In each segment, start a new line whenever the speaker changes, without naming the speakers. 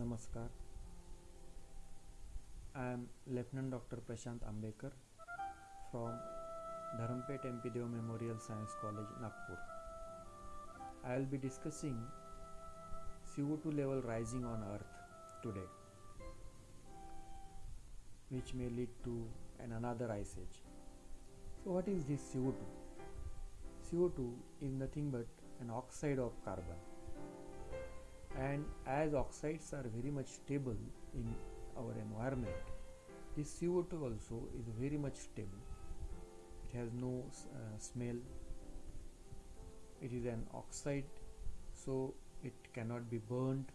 Namaskar. I am Lieutenant Dr. Prashant Ambekar from Dharampeth MP Memorial Science College, Nagpur. I will be discussing CO2 level rising on Earth today, which may lead to an another ice age. So, what is this CO2? CO2 is nothing but an oxide of carbon as oxides are very much stable in our environment. This CO2 also is very much stable. It has no uh, smell. It is an oxide so it cannot be burned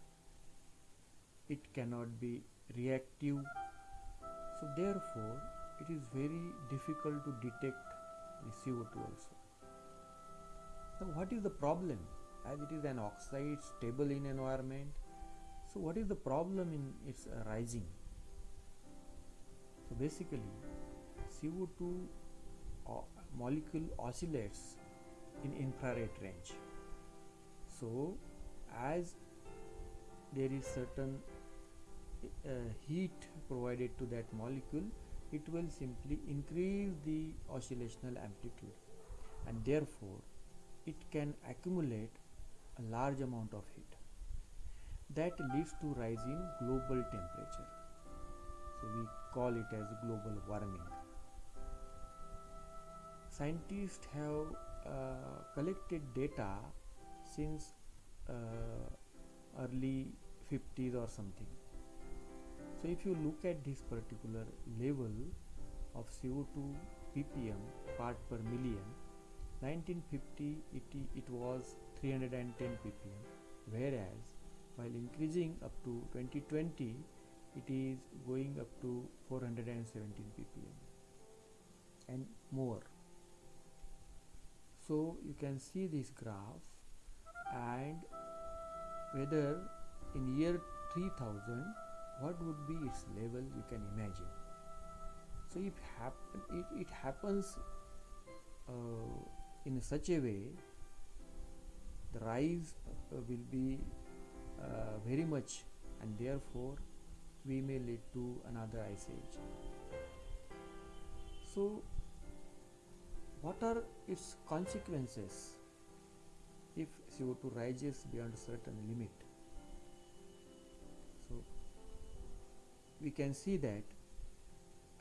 it cannot be reactive. So therefore it is very difficult to detect the CO2 also. Now what is the problem? As it is an oxide stable in environment so what is the problem in its uh, rising? So basically CO2 molecule oscillates in infrared range. So as there is certain uh, heat provided to that molecule it will simply increase the oscillational amplitude. And therefore it can accumulate a large amount of heat that leads to rise in global temperature. So we call it as global warming. Scientists have uh, collected data since uh, early 50s or something. So if you look at this particular level of co2 ppm part per million 1950 it, it was 310 ppm whereas while increasing up to 2020 it is going up to 417 ppm and more. So you can see this graph and whether in year 3000 what would be its level you can imagine. So if happen it, it happens uh, in such a way the rise uh, will be uh, very much and therefore we may lead to another ice age. So what are its consequences if co2 rises beyond a certain limit? So we can see that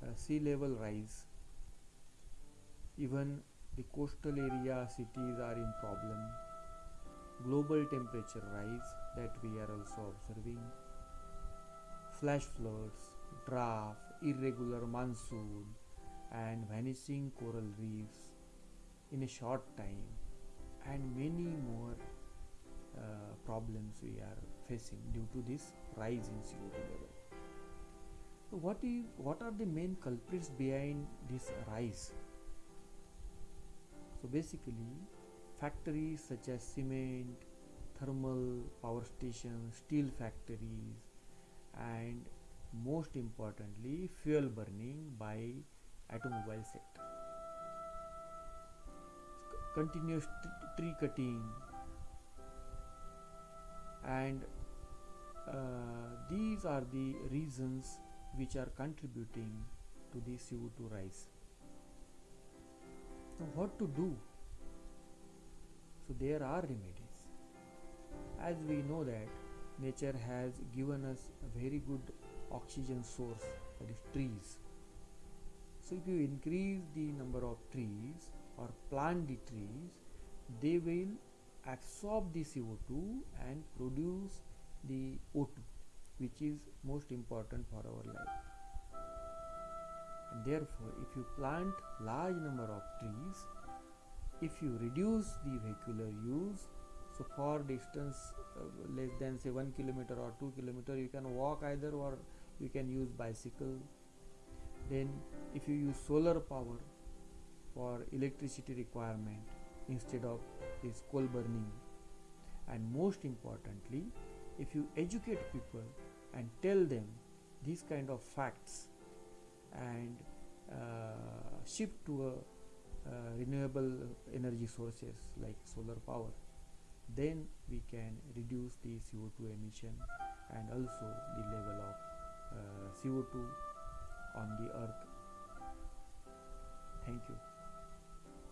uh, sea level rise even the coastal area cities are in problem global temperature rise that we are also observing. Flash floods drought irregular monsoon and vanishing coral reefs in a short time and many more uh, problems we are facing due to this rise in CO2 level. So what is what are the main culprits behind this rise? So basically factories such as cement thermal power stations steel factories and most importantly fuel burning by automobile sector continuous tree cutting and uh, these are the reasons which are contributing to the CO2 rise. Now, what to do? So, there are remedies. As we know that nature has given us a very good oxygen source, that is trees. So, if you increase the number of trees or plant the trees, they will absorb the CO2 and produce the O2 which is most important for our life. And therefore, if you plant large number of trees, if you reduce the vehicular use, so for distance uh, less than say 1 kilometer or 2 kilometer, you can walk either or you can use bicycle. Then if you use solar power for electricity requirement instead of this coal burning and most importantly if you educate people and tell them these kind of facts and uh, shift to a renewable energy sources like solar power then we can reduce the CO2 emission and also the level of uh, CO2 on the earth. Thank you.